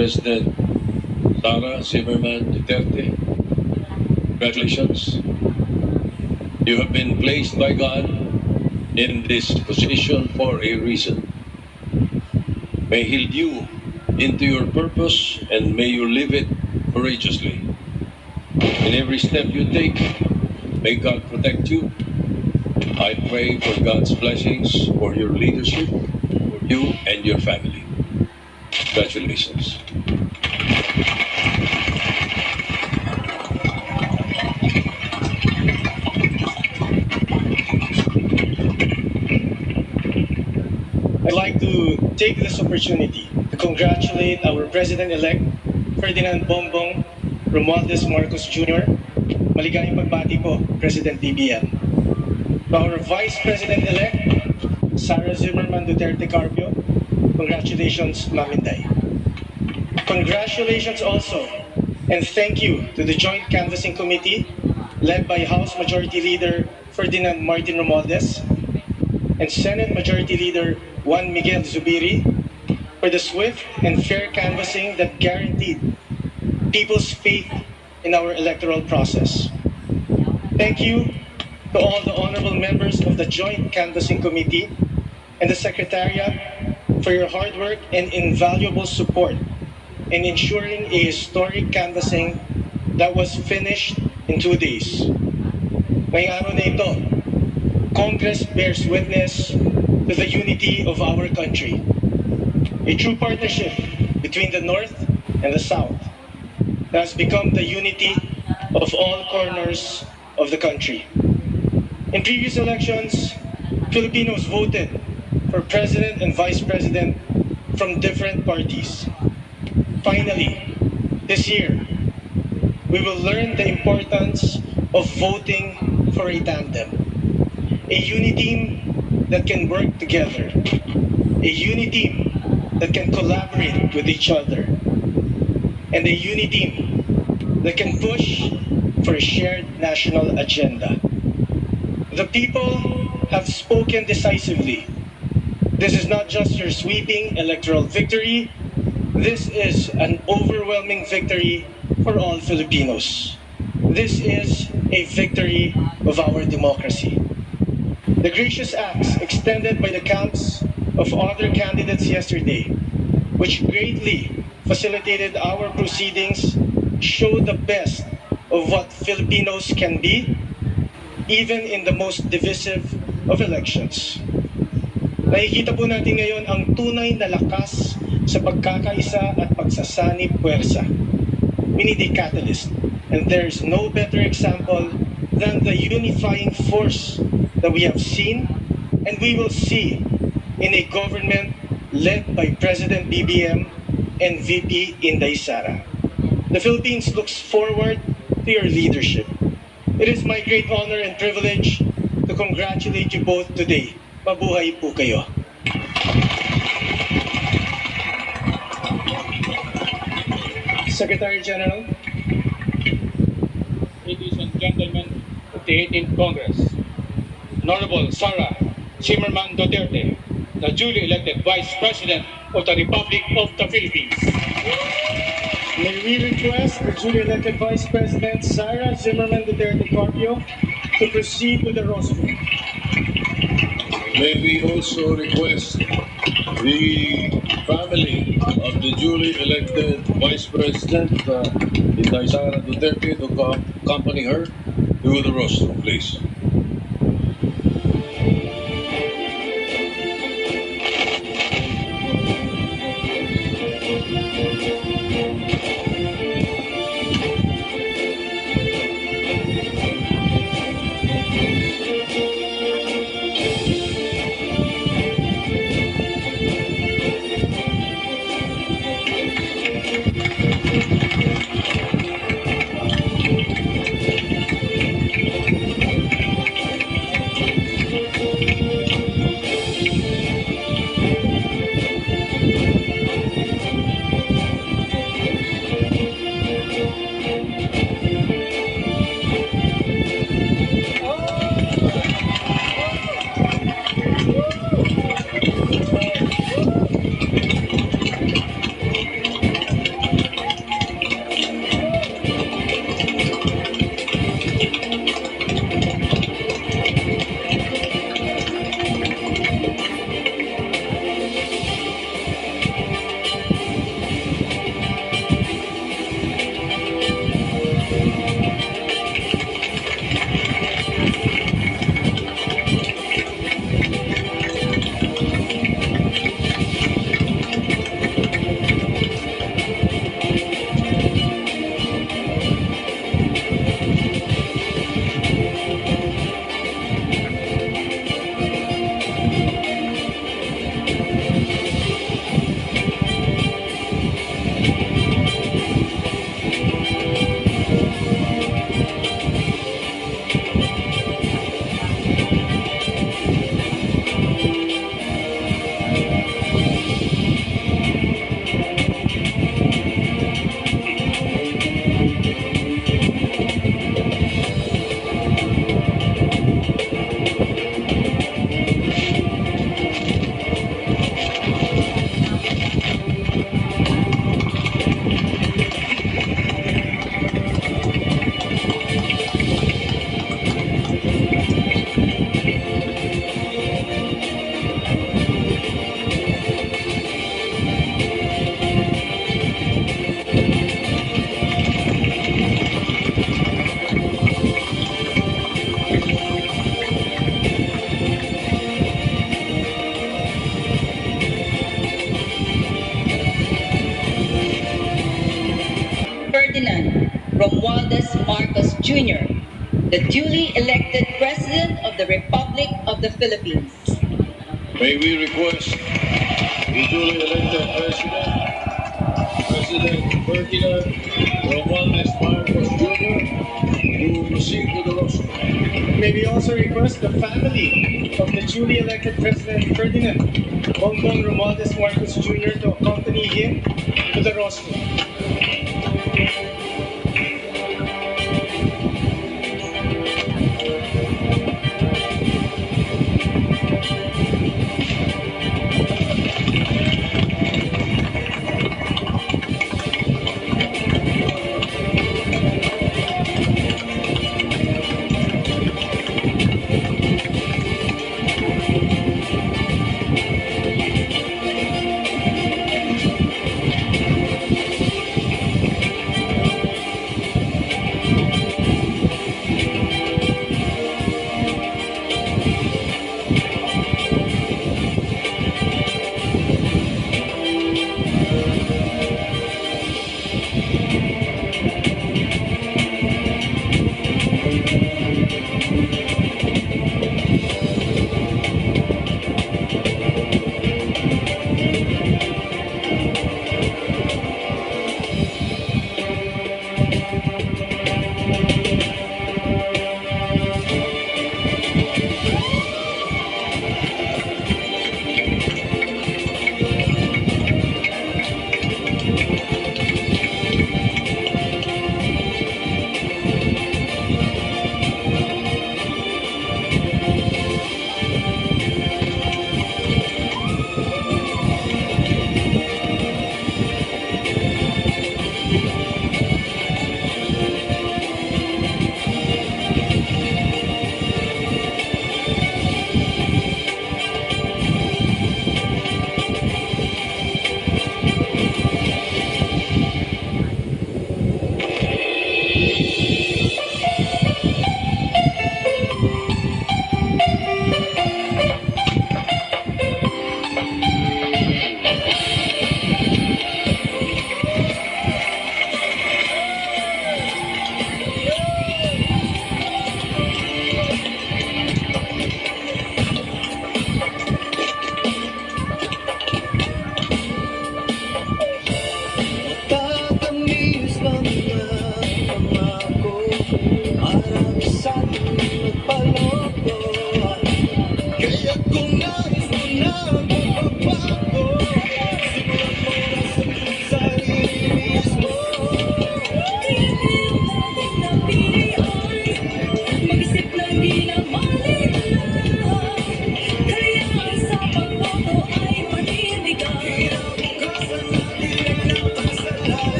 President Sara Zimmerman Duterte. Congratulations. You have been placed by God in this position for a reason. May He lead you into your purpose and may you live it courageously. In every step you take, may God protect you. I pray for God's blessings for your leadership, for you and your family. Congratulations. Take this opportunity to congratulate our President-elect, Ferdinand Bongbong Romualdez Marcos Jr. Maligayang pagbati po, President BBM. To our Vice President-elect, Sara Zimmerman Duterte Carpio, congratulations, Ma'am Inday. Congratulations also, and thank you to the Joint Canvassing Committee led by House Majority Leader Ferdinand Martin Romualdez and Senate Majority Leader Juan Miguel Zubiri for the swift and fair canvassing that guaranteed people's faith in our electoral process. Thank you to all the honorable members of the Joint Canvassing Committee and the Secretariat for your hard work and invaluable support in ensuring a historic canvassing that was finished in two days. Ngayong araw na ito, Congress bears witness to the unity of our country. A true partnership between the North and the South has become the unity of all corners of the country. In previous elections, Filipinos voted for president and vice president from different parties. Finally, this year, we will learn the importance of voting for a tandem. A UniTeam that can work together. A UniTeam that can collaborate with each other. And a UniTeam that can push for a shared national agenda. The people have spoken decisively. This is not just your sweeping electoral victory. This is an overwhelming victory for all Filipinos. This is a victory of our democracy. The gracious acts extended by the camps of other candidates yesterday, which greatly facilitated our proceedings, show the best of what Filipinos can be, even in the most divisive of elections. Nakikita po natin ngayon ang tunay na lakas sa pagkakaisa at pagsasanib puwersa. We need a catalyst, and there is no better example than the unifying force that we have seen and we will see in a government led by President BBM and VP Inday Sara. The Philippines looks forward to your leadership. It is my great honor and privilege to congratulate you both today. Mabuhay po kayo. Secretary General, ladies and gentlemen of the 18th Congress, Honorable Sara Zimmerman Duterte, the duly elected Vice President of the Republic of the Philippines. may we request the duly elected Vice President Sara Zimmerman Duterte Carpio to proceed with the rostrum. May we also request the family of the duly elected Vice President, uh, Inday Sara Duterte, to accompany her to the rostrum, please. The duly elected President of the Republic of the Philippines. May we request the duly elected President, President Ferdinand Romualdez Marcos Jr. to proceed to the rostrum. May we also request the family of the duly elected President Ferdinand Bongbong Romualdez Marcos Jr. to accompany him to the rostrum.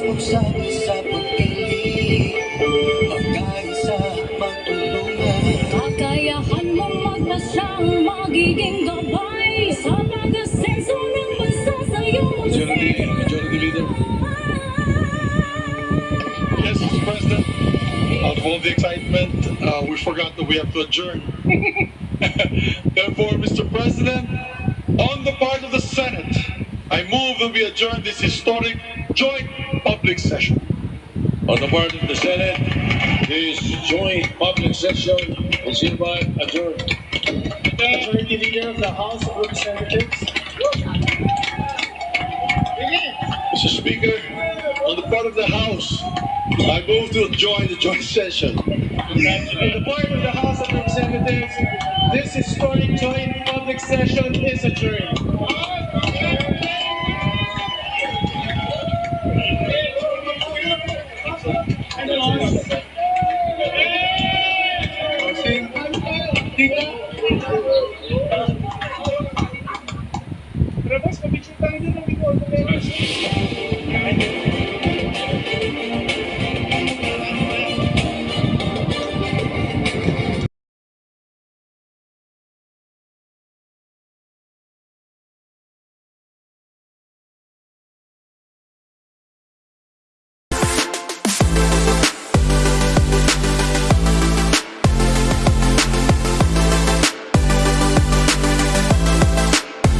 Majority, Majority Leader Yes, Mr. President Out of all the excitement, we forgot that we have to adjourn. Therefore, Mr. President, on the part of the Senate, I move that we adjourn this historic joint public session. On the part of the Senate, this joint public session is hereby adjourned. Majority Leader of the House of Representatives, Mr. Speaker, on the part of the House, I move to join the joint session. on the part of the House of Representatives, this historic joint public session is adjourned.